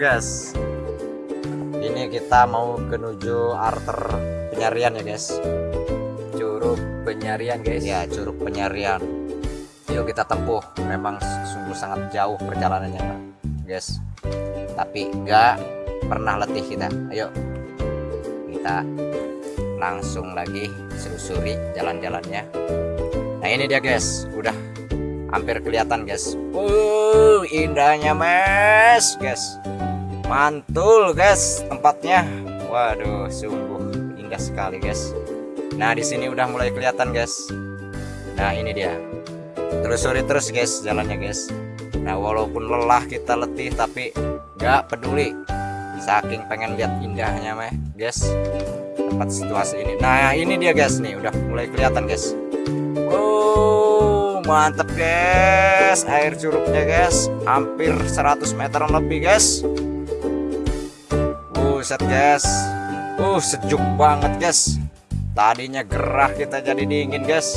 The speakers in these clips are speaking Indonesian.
Guys. Ini kita mau menuju arter penyarian ya guys. Curug penyarian guys. Ya, curug penyarian. Yuk kita tempuh. Memang sungguh sangat jauh perjalanannya, guys. Tapi enggak pernah letih kita. Ayo. Kita langsung lagi selusuri jalan-jalannya. Nah, ini dia guys. Udah hampir kelihatan guys uh indahnya mes guys mantul guys tempatnya. Waduh sungguh indah sekali guys. Nah di sini udah mulai kelihatan guys. Nah ini dia. Telusuri terus guys jalannya guys. Nah walaupun lelah kita letih tapi nggak peduli. Saking pengen lihat indahnya meh guys. Tempat situasi ini. Nah ini dia guys. Nih udah mulai kelihatan guys. Mantep guys. Air curugnya guys hampir 100 meter lebih guys buset guys. Uh sejuk banget guys. Tadinya gerah kita jadi dingin guys.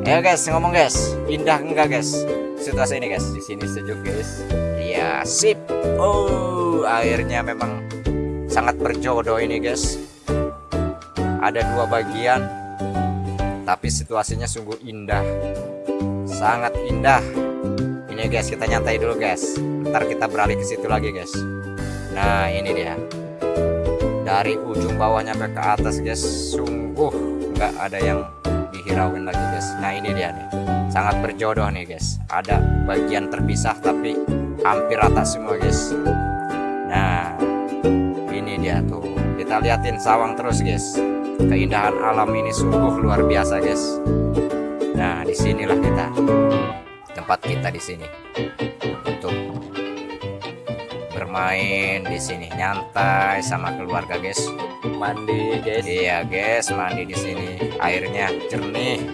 Ya guys ngomong guys. Indah enggak guys? Situasi ini guys. Di sini sejuk guys. Iya sip. Oh airnya memang sangat berjodoh ini guys. Ada dua bagian tapi situasinya sungguh indah. Sangat indah. Ini guys kita nyantai dulu guys. Ntar kita beralih ke situ lagi guys nah ini dia. Dari ujung bawahnya sampai ke atas guys sungguh nggak ada yang dihirauin lagi guys. Nah ini dia nih. Sangat berjodoh nih guys. Ada bagian terpisah tapi hampir rata semua guys. Nah ini dia tuh. Kita liatin sawang terus guys. Keindahan alam ini sungguh luar biasa guys. Nah, di sinilah kita. Tempat kita di sini. Untuk bermain di sini nyantai sama keluarga guys. Mandi guys. Iya guys, mandi di sini. Airnya jernih,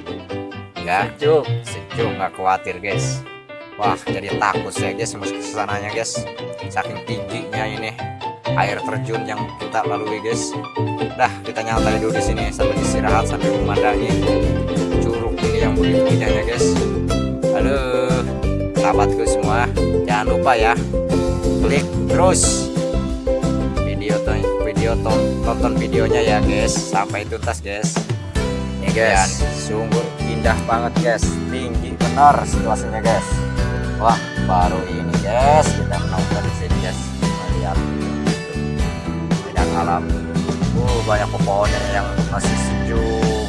nggak sejuk, sejuk nggak khawatir guys. Wah, jadi takut saya guys masuk ke sananya guys. Saking tingginya ini air terjun yang kita lalui guys. Dah, kita nyantai dulu di sini sambil istirahat sambil memandangi ini yang begitu indahnya guys halo sahabatku semua jangan lupa ya klik terus. Video video tonton videonya ya guys. Sampai tuntas guys. Ini guys. Sungguh indah banget guys. Tinggi benar situasinya guys. Wah baru ini guys. Kita menonton di sini guys. Melihat. Banyak alam. Uh banyak pohonnya yang masih sejuk.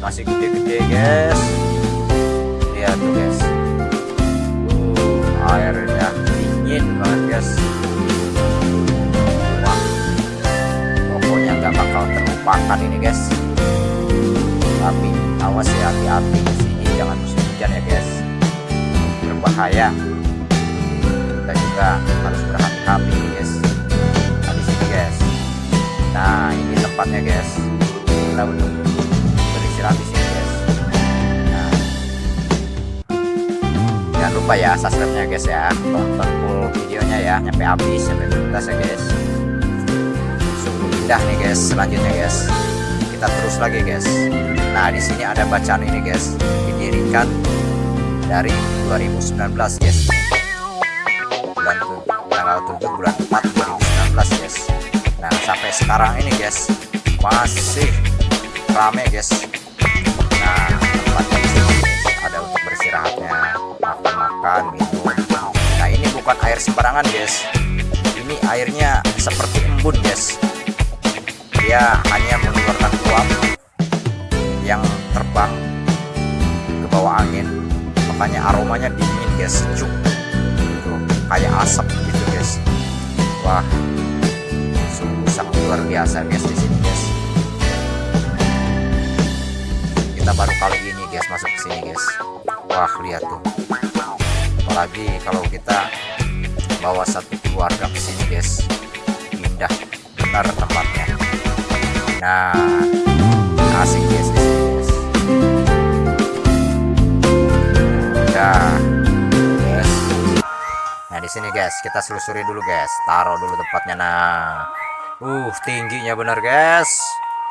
Masih gede-gede guys terlupakan ini guys. Tapi awas ya hati-hati sini. Jangan musim hujan ya guys. Berbahaya. Kita juga harus berhati-hati guys. Nah sini guys. Nah ini tempatnya guys. Kita untuk istirahat di sini guys. Nah. jangan lupa ya subscribe nya guys ya. Tonton full videonya ya. Nyampe habis sampai tuntas ya guys sungguh indah nih guys. Selanjutnya guys. Kita terus lagi guys. Nah di sini ada bacaan ini guys. Didirikan dari 2019 guys. Bulan tanggal 7 bulan 4 2019 guys. Nah sampai sekarang ini guys masih rame guys. Makan minum. Nah ini bukan air sembarangan guys. Ini airnya seperti embun guys dia hanya mengeluarkan uap yang terbang ke bawah angin. Makanya aromanya dingin guys. Sejuk. Tuh, kayak asap gitu guys. Wah. Sungguh sangat luar biasa guys di sini guys. Kita baru kali ini guys masuk ke sini guys. Wah lihat tuh. Apalagi kalau kita bawa satu keluarga ke sini guys. Indah benar tempatnya nah asik guys di sini guys. Nah di sini guys kita selusuri dulu guys. Taruh dulu tempatnya nah. Uh tingginya benar guys.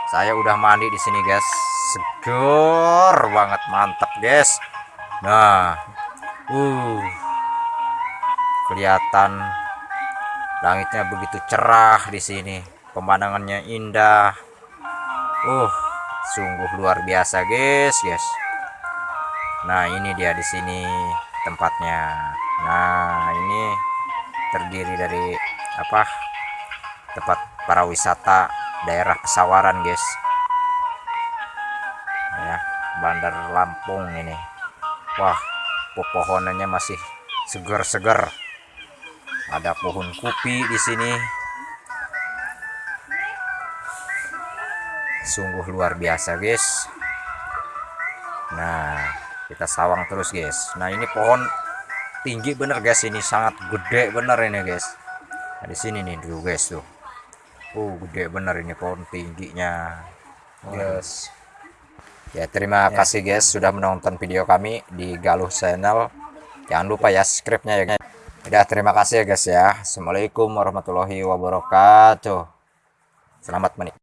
Saya udah mandi di sini guys seger banget mantap guys. Nah uh kelihatan Langitnya begitu cerah di sini. Pemandangannya indah. Uh, sungguh luar biasa, guys, guys. Nah, ini dia di sini tempatnya. Nah, ini terdiri dari apa? Tempat para wisata daerah Pesawaran, guys. Ya, Bandar Lampung ini. Wah, pepohonannya masih segar-segar. Ada pohon kopi di sini. Sungguh luar biasa, guys. Nah, kita sawang terus, guys. Nah, ini pohon tinggi bener, guys. Ini sangat gede bener ini, guys. Nah, di sini nih dulu, guys, tuh. Oh, gede bener ini pohon tingginya. Guys. Ya, terima kasih guys sudah menonton video kami di Galuh Channel. Jangan lupa ya subscribe-nya ya guys. Udah terima kasih ya guys ya. Assalamualaikum warahmatullahi wabarakatuh. Selamat menikmati.